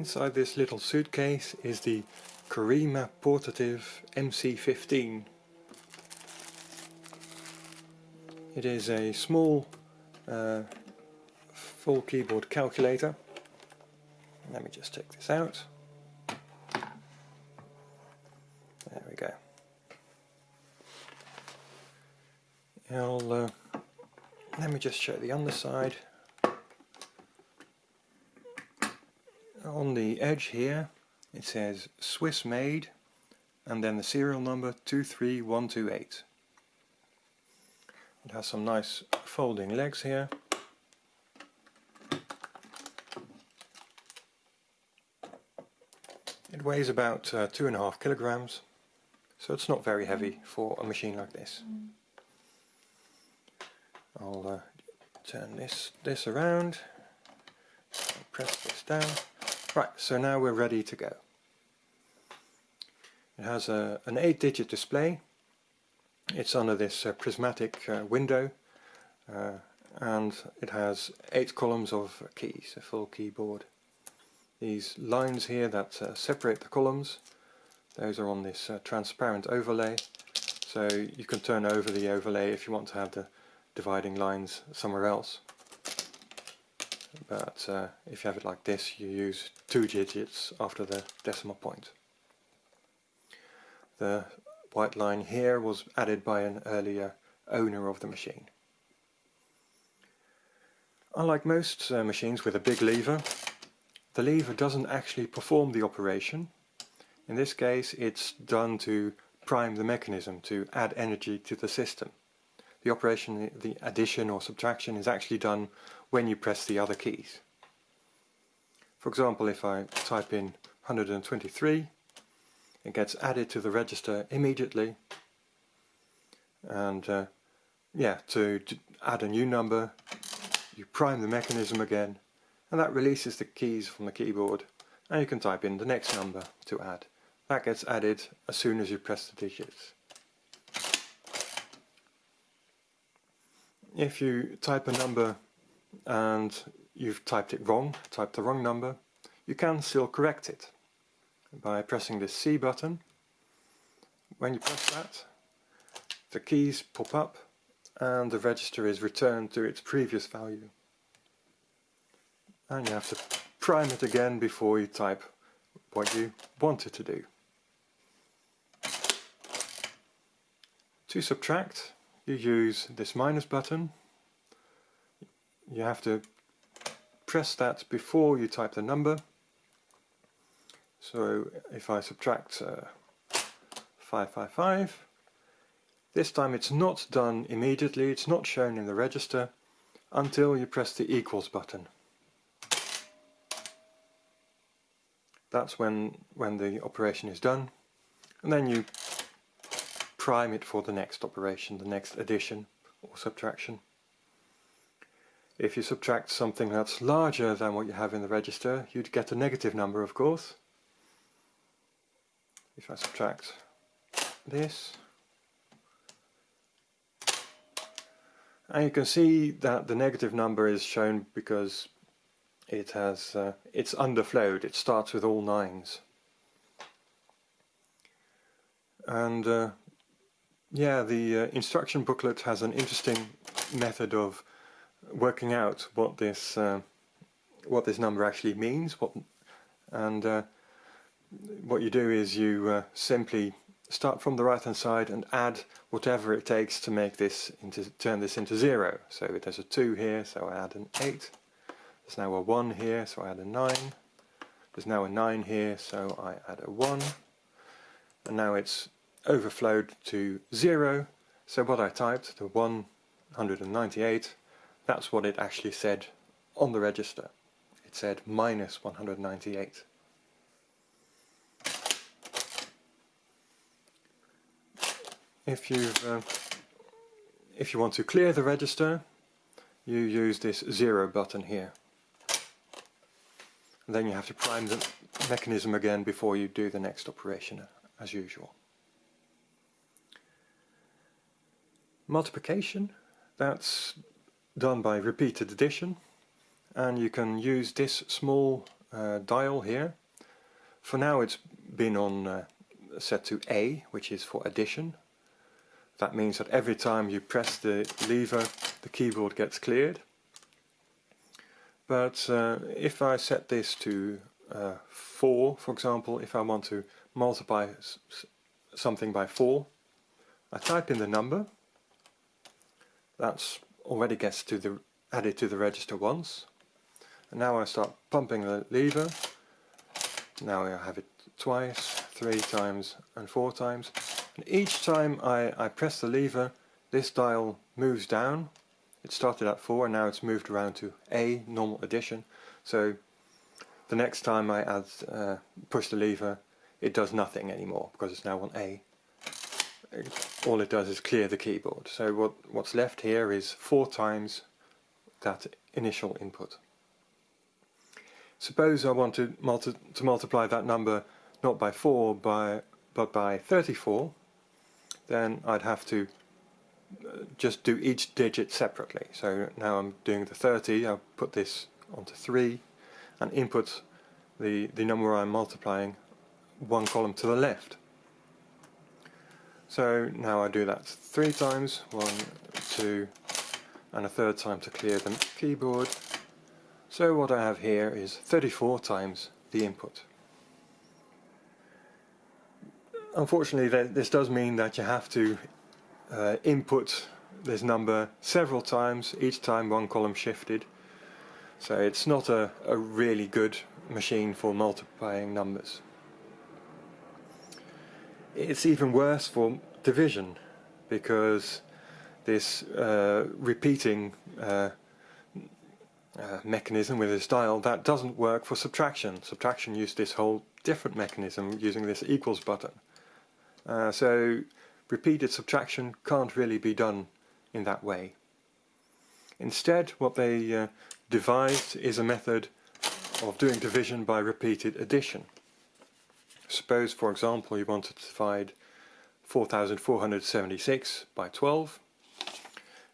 Inside this little suitcase is the Corima Portative MC15. It is a small uh, full keyboard calculator. Let me just take this out. There we go. I'll, uh, let me just show the underside. On the edge here it says Swiss made and then the serial number 23128. It has some nice folding legs here. It weighs about uh, two and a half kilograms, so it's not very heavy for a machine like this. I'll uh, turn this this around, press this down. Right, so now we're ready to go. It has a, an 8-digit display. It's under this uh, prismatic uh, window uh, and it has 8 columns of keys, a full keyboard. These lines here that uh, separate the columns, those are on this uh, transparent overlay. So you can turn over the overlay if you want to have the dividing lines somewhere else but uh, if you have it like this you use two digits after the decimal point. The white line here was added by an earlier owner of the machine. Unlike most uh, machines with a big lever, the lever doesn't actually perform the operation. In this case it's done to prime the mechanism, to add energy to the system. The operation, the addition or subtraction is actually done when you press the other keys. For example, if I type in 123, it gets added to the register immediately. And uh, yeah, to, to add a new number, you prime the mechanism again, and that releases the keys from the keyboard, and you can type in the next number to add. That gets added as soon as you press the digits. If you type a number and you've typed it wrong, typed the wrong number, you can still correct it by pressing this C button. When you press that, the keys pop up and the register is returned to its previous value. And you have to prime it again before you type what you want it to do. To subtract, you use this minus button you have to press that before you type the number. So if I subtract uh, 555, this time it's not done immediately, it's not shown in the register until you press the equals button. That's when, when the operation is done and then you prime it for the next operation, the next addition or subtraction. If you subtract something that's larger than what you have in the register, you'd get a negative number, of course. If I subtract this, and you can see that the negative number is shown because it has uh, it's underflowed. It starts with all nines, and uh, yeah, the uh, instruction booklet has an interesting method of working out what this uh, what this number actually means what and uh, what you do is you uh, simply start from the right hand side and add whatever it takes to make this into turn this into zero. So there's a 2 here so I add an 8 there's now a 1 here so I add a 9 there's now a 9 here so I add a 1 and now it's overflowed to 0 so what I typed, the 198 that's what it actually said on the register. It said minus 198. If you uh, if you want to clear the register, you use this zero button here. And then you have to prime the mechanism again before you do the next operation as usual. Multiplication, that's done by repeated addition and you can use this small uh, dial here. For now it's been on uh, set to A, which is for addition. That means that every time you press the lever, the keyboard gets cleared. But uh, if I set this to uh, 4, for example, if I want to multiply something by 4, I type in the number. That's already gets to the added to the register once. And now I start pumping the lever. Now I have it twice, three times and four times. And each time I, I press the lever, this dial moves down. It started at 4 and now it's moved around to A, normal addition. So the next time I add, uh, push the lever, it does nothing anymore because it's now on A. All it does is clear the keyboard. So what, what's left here is four times that initial input. Suppose I want to, multi to multiply that number not by 4 by, but by 34, then I'd have to uh, just do each digit separately. So now I'm doing the 30, I'll put this onto 3 and input the, the number I'm multiplying one column to the left. So now I do that three times, one, two, and a third time to clear the keyboard. So what I have here is 34 times the input. Unfortunately this does mean that you have to uh, input this number several times, each time one column shifted. So it's not a, a really good machine for multiplying numbers. It's even worse for division because this uh, repeating uh, uh, mechanism with this dial that doesn't work for subtraction. Subtraction used this whole different mechanism using this equals button. Uh, so repeated subtraction can't really be done in that way. Instead what they uh, devised is a method of doing division by repeated addition. Suppose for example you wanted to divide 4476 by 12.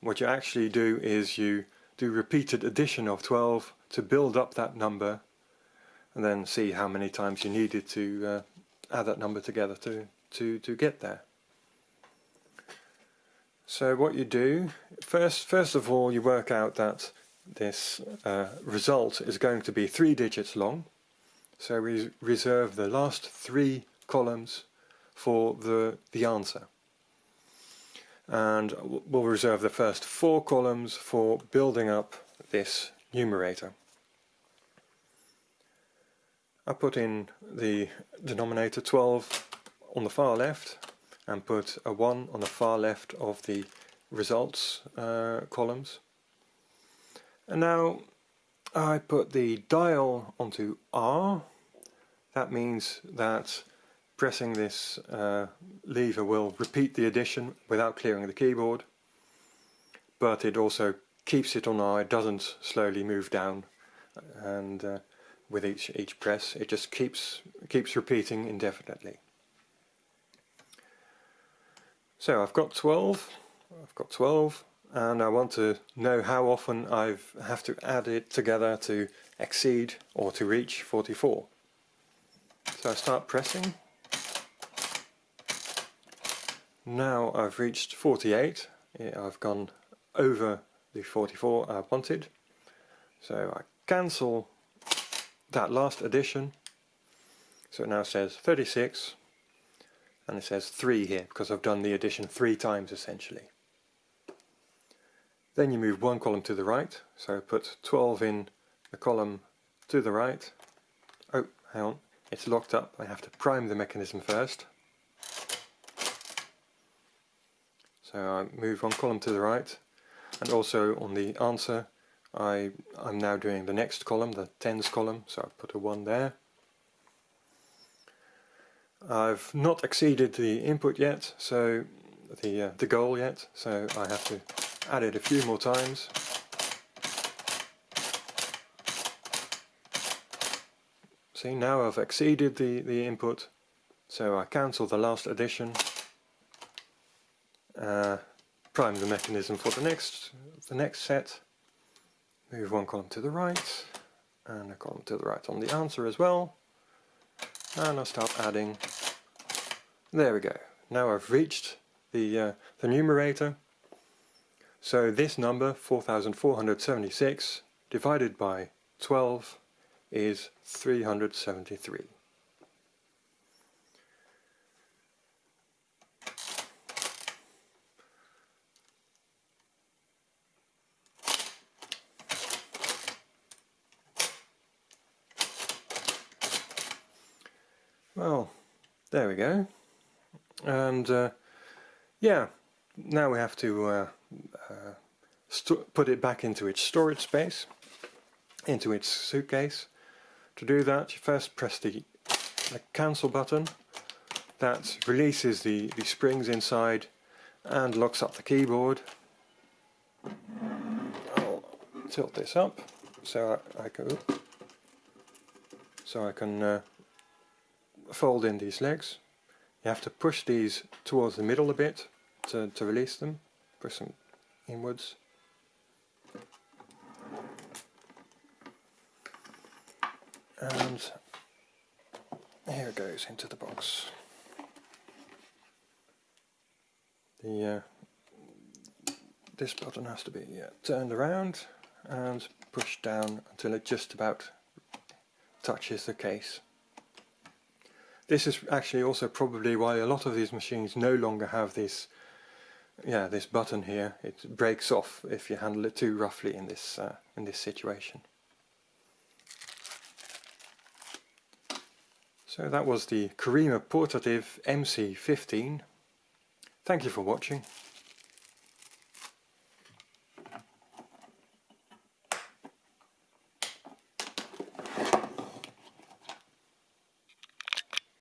What you actually do is you do repeated addition of 12 to build up that number and then see how many times you needed to uh, add that number together to to, to get there. So what you do, first, first of all you work out that this uh, result is going to be three digits long. So we reserve the last three columns for the, the answer. And we'll reserve the first four columns for building up this numerator. I put in the denominator 12 on the far left and put a 1 on the far left of the results uh, columns. And now I put the dial onto R. That means that pressing this uh, lever will repeat the addition without clearing the keyboard. But it also keeps it on R, it doesn't slowly move down. And uh, with each, each press it just keeps, keeps repeating indefinitely. So I've got 12, I've got 12 and I want to know how often I have to add it together to exceed or to reach 44. So I start pressing. Now I've reached 48, I've gone over the 44 I wanted. So I cancel that last addition. So it now says 36 and it says 3 here because I've done the addition three times essentially. Then you move one column to the right, so put 12 in the column to the right. Oh, hang on, it's locked up, I have to prime the mechanism first. So I move one column to the right, and also on the answer I, I'm now doing the next column, the tens column, so I put a 1 there. I've not exceeded the input yet, so the, uh, the goal yet, so I have to add it a few more times. See, now I've exceeded the, the input, so I cancel the last addition, uh, prime the mechanism for the next, the next set, move one column to the right, and a column to the right on the answer as well. And I'll start adding. There we go. Now I've reached the, uh, the numerator. So this number, 4476, divided by 12 is 373. Well, there we go. And uh, yeah, now we have to uh, uh, put it back into its storage space, into its suitcase. To do that, you first press the, the cancel button. That releases the, the springs inside and locks up the keyboard. I'll tilt this up so I, I can, so I can uh, fold in these legs. You have to push these towards the middle a bit to, to release them. Push them inwards. And here it goes into the box. The uh, this button has to be uh, turned around and pushed down until it just about touches the case. This is actually also probably why a lot of these machines no longer have this yeah, this button here. It breaks off if you handle it too roughly in this uh, in this situation. So that was the Kurima Portative MC15. Thank you for watching.